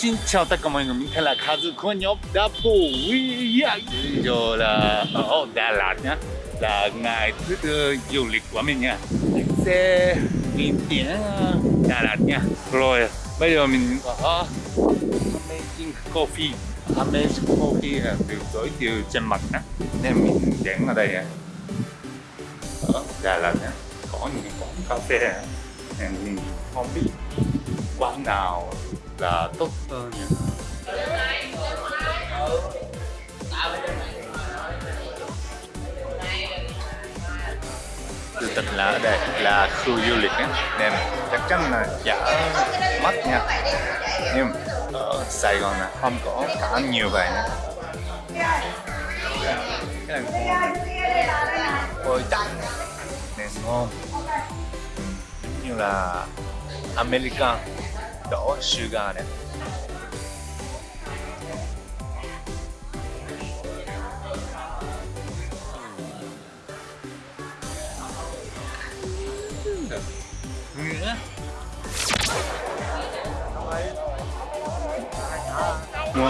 Xin chào tất cả mọi người, mình tên là Kazu của nhóm Double We Giờ là ờ, ở Đà Lạt nhá. Là ngày thứ tư du lịch của mình nha. Mình sẽ đi đến ờ, Đà Lạt nha. Rồi bây giờ mình có Amazing Coffee. Amazing Coffee là được giới thiệu trên mặt á Nên mình đến ở đây nha Ở Đà Lạt nhá. Có những quán cà phê Nên mình không biết quán nào là tốt hơn nhỉ? Sự tình là ở đây là khu du lịch ấy, nên chắc chắn là chả mắc nha. Nhưng ở Sài Gòn là không có cả nhiều vậy nữa cái này ngon. Chặt nên ngon. Như là American ットシュガーレモン。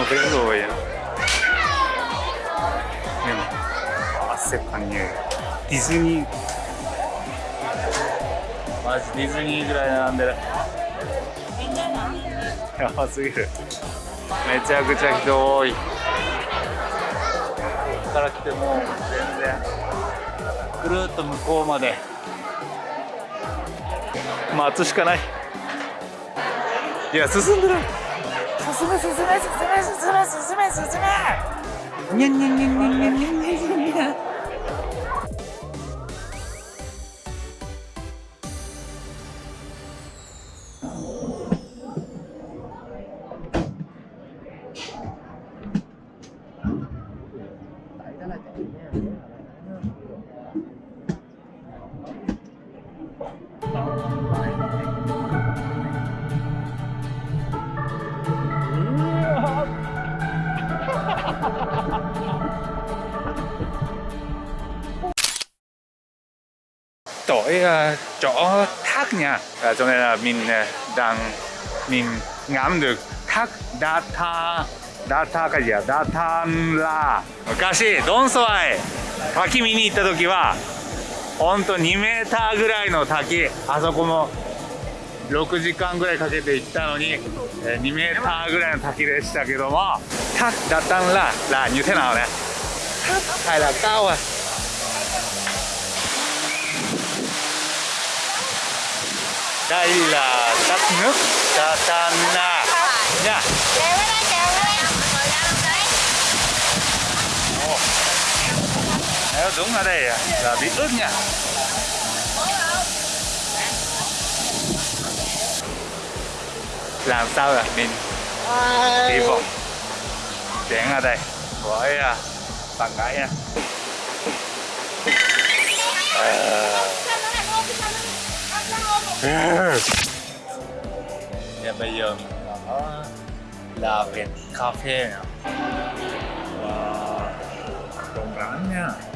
う食べれるんディズニー。マジディズニーぐらい並んでる。やばすぎる。めちゃくちゃ人多い。から来ても全然。ぐるっと向こうまで。待つしかない。いや進んでる。進め進め進め進め進め進め。にゃんにゃんにゃんにゃんにゃんにゃんにゃんにゃん tới uh, chỗ thác nha. À, cho nên là mình uh, đang mình ngắm được thác Data ダタカジアダタンラ昔ドンソワへ滝見に行った時はほんと2メーターぐらいの滝。あそこも6時間ぐらいかけて行ったのに2メーターぐらいの滝でしたけどもタッダタンララニュテナオね。タッタイダイラタッヌダタンラ đúng ở đây là bị ướt nha. Làm sao là mình hy vọng đến ở đây với uh, bạn gái nha. Và bây giờ mình ở là viện cà phê nè Và rộng rãi nha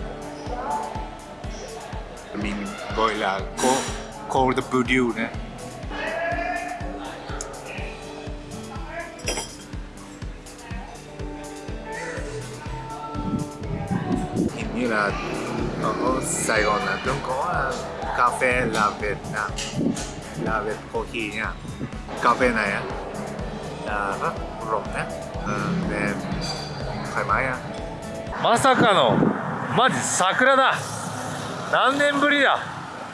ごいなーコールドブリューね最後のこはカフェラベラベコーヒーやカフェなやロンねうんで買いまやまさかのマジ桜だ何年ぶりだ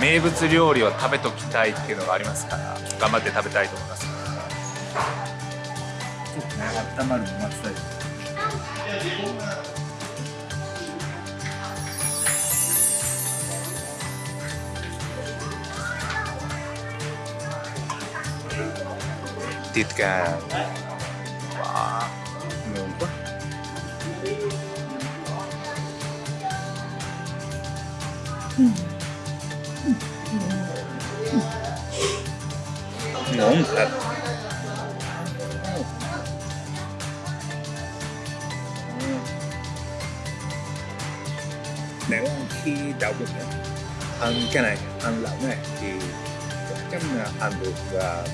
名物料理を食べときたいっていうのがありますから頑張って食べたいと思います。温まるの待ちたい ngon thật. Nếu khi đậu bụng ấy, ăn cái này ăn lẩu này thì chắc chắn là ăn được và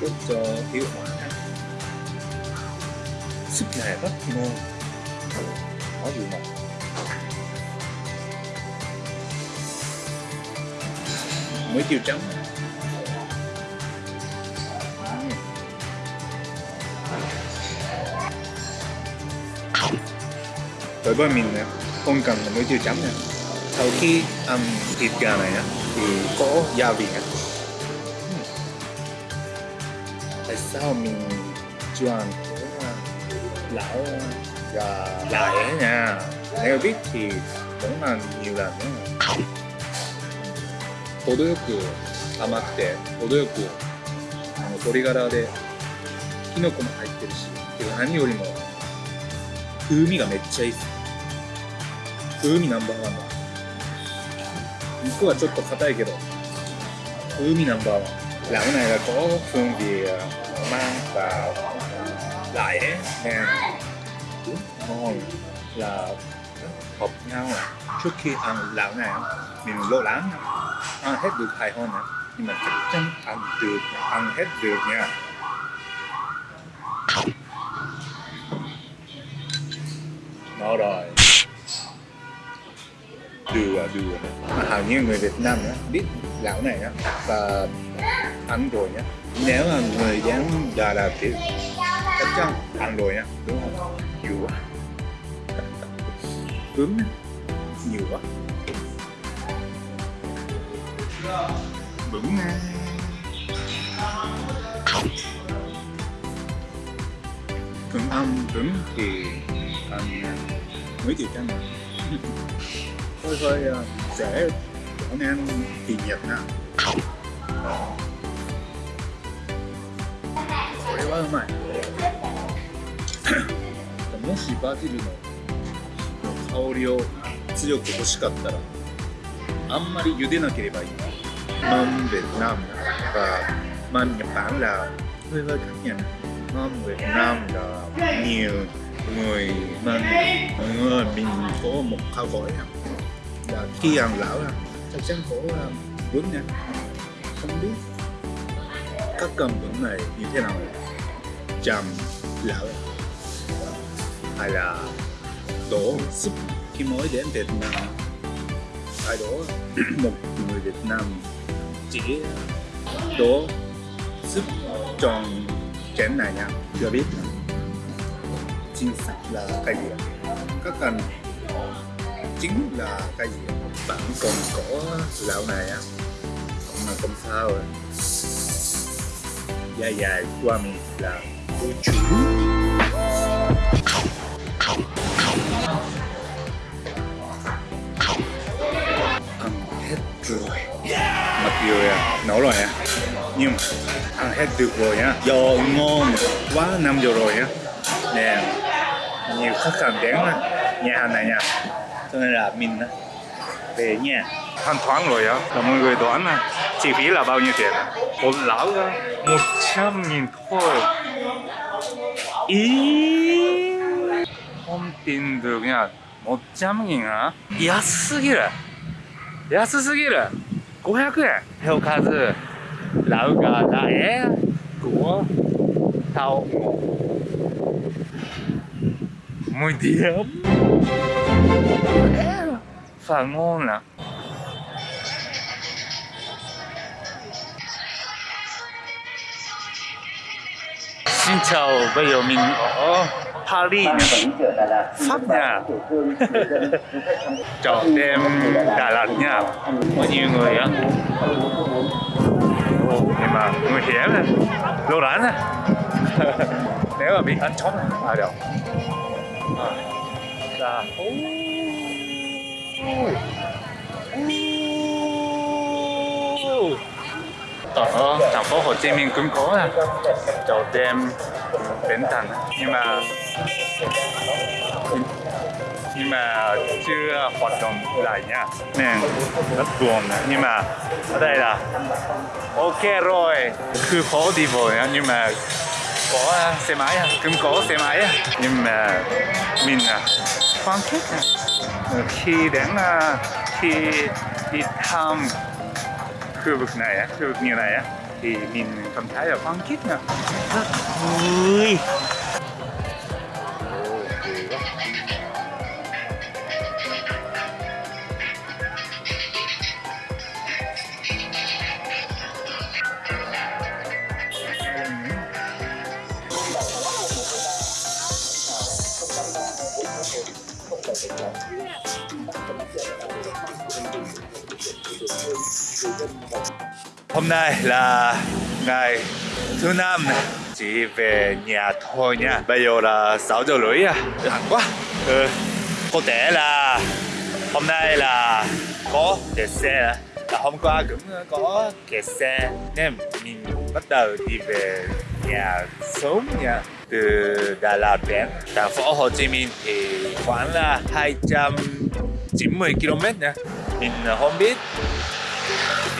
tốt cho tiêu hóa sức này rất ngon. Khó gì mà mới tiêu trắng đối với mình nè, không cần là muối tiêu chấm nè sau khi ăn thịt gà này thì có gia vị tại sao mình chưa ăn à, lão à, gà lại nha? Nếu biết thì cũng là nhiều lần nữa 程よく甘くて程よくあの鶏ガラでキノコも入ってるしけど何よりも風味がめっちゃいいっす。風味ナンバーワンだ。肉はちょっと硬いけど風味ナンバーワン。lão này là có hương vị mang và lại nè ngon là hợp nhau trước khi ăn lão này mình lo lắng ăn hết được hai hơn nè nhưng mà chắc chắn ăn được ăn hết được nha. Nó rồi. Đùa à, đùa à. hầu như người Việt Nam á, biết lão này á và ăn rồi nhá. Nếu mà người dám Đà Lạt thì chắc chắn ăn rồi nhá đúng không? Nhiều quá. Cứng. Nhiều quá. Vững nè cứng âm vững thì ăn mấy triệu trăm hơi hơi uh, dễ trở nên kỳ nhật nè これはうまいもしバジルの香りを強く欲しかったらあんまり茹でなければいい mâm Việt Nam. Và mâm Nhật Bản là hơi hơi khác nhau. Mâm Việt Nam là nhiều người mình mọi người mình có một khao gọi là khi ăn lão là chắc chắn có bún ờ, nha. Không biết các cầm vững này như thế nào. Chầm lão hay là đổ súp khi mới đến Việt Nam. Ai đó một người Việt Nam chỉ đổ súp tròn chén này nha chưa biết. Chính xác là cái gì các cần chính là cái gì bạn còn có lão này á cũng là không sao rồi dài dài qua mình là cô chủ ăn hết rồi mặc dù à, nấu rồi á nhưng mà ăn hết được rồi nhá do ngon quá năm giờ rồi á nè nhiều khách hàng đến á, nhà hàng này nha cho nên là mình á, về nhà thanh toán rồi á là mọi người đoán là chi phí là bao nhiêu tiền một lão á một trăm nghìn thôi ý không tin được nha một trăm nghìn á 安すぎる安すぎる 500円 theo à? 数 lão gà lại của tao mùi điểm và ngon nè Xin chào, bây giờ mình ở Paris. Nha Pháp nha Chợ đêm Đà Lạt nha. Có nhiều người á. Nhưng mà nguy hiểm nè. Lô rán nè. Nếu mà bị ăn chó này à đâu à. Là ở thành phố Hồ Chí Minh cũng có là chợ đêm Bến Thành nhưng mà nhưng mà chưa hoạt động lại nha. Nên rất buồn nhưng mà ở đây là ok rồi. Cứ khó đi bộ nhưng mà có xe máy à, cũng có xe máy nhưng mà mình à, khoan thích à. khi đến khi đi thăm khu vực này khu vực như này thì mình cảm thấy là khoan thích nè rất vui Hôm nay là ngày thứ năm. Chỉ về nhà thôi nha. Bây giờ là 6 giờ rưỡi à. Lạnh quá. Ừ. Có thể là hôm nay là có kẹt xe à. là hôm qua cũng có kẹt xe. Nên mình bắt đầu đi về nhà sớm nha. Từ Đà Lạt đến thành phố Hồ Chí Minh thì khoảng là 290 km nha. Mình không biết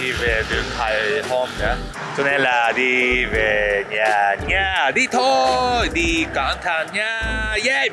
đi về được hai hôm nữa cho nên là đi về nhà nha đi thôi, đi cẩn thận nha. Yeah.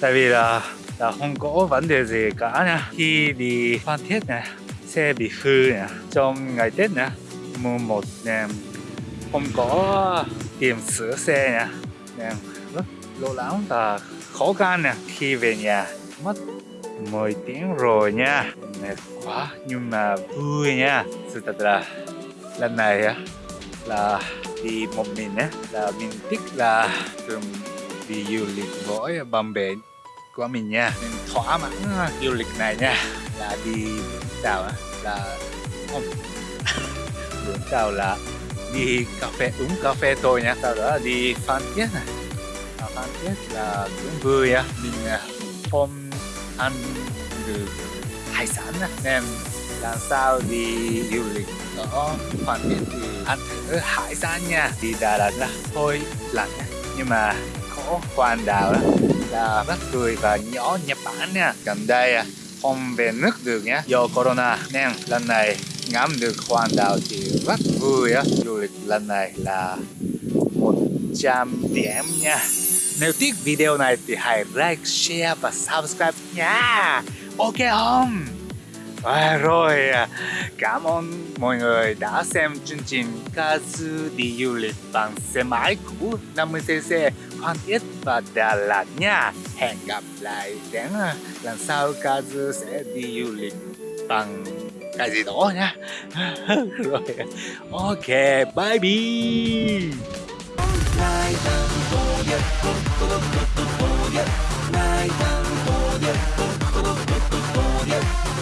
Tại vì là là không có vấn đề gì cả nha. Khi đi Phan Thiết nè, xe bị hư nè, trong ngày Tết nè, mùng một nè, không có tiền sửa xe nè nè, rất lo lắng và khó khăn nè. Khi về nhà, mất 10 tiếng rồi nha. Mệt quá, nhưng mà vui nha. Sự thật là, lần này á, là đi một mình á, là mình thích là thường đi du lịch với bầm bè của mình nha. Mình thỏa mãn à, du lịch này nha. Là đi Tàu là không. Vũng Tàu là đi cà phê uống cà phê thôi nha. Sau đó là đi Phan Thiết này. À, Phan Thiết là cũng vui á. Mình à, không ăn được hải sản á. Nên làm sao đi du lịch ở Phan Thiết thì ăn thử hải sản nha. Đi Đà Lạt là hơi lạnh nhưng mà có quan đảo đó là rất cười và nhỏ Nhật Bản nha. Gần đây à, không về nước được nhé do corona nên lần này ngắm được Quan đảo thì rất vui á. Du lịch lần này là 100 điểm nha. Nếu thích video này thì hãy like, share và subscribe nha. Ok không? À, rồi, à, cảm ơn mọi người đã xem chương trình Kazu đi du lịch bằng xe máy của 50cc Phan Thiết và Đà Lạt nha. Hẹn gặp lại đến à, lần sau Kazu sẽ đi du lịch bằng cái gì đó nha. rồi, ok, bye bye.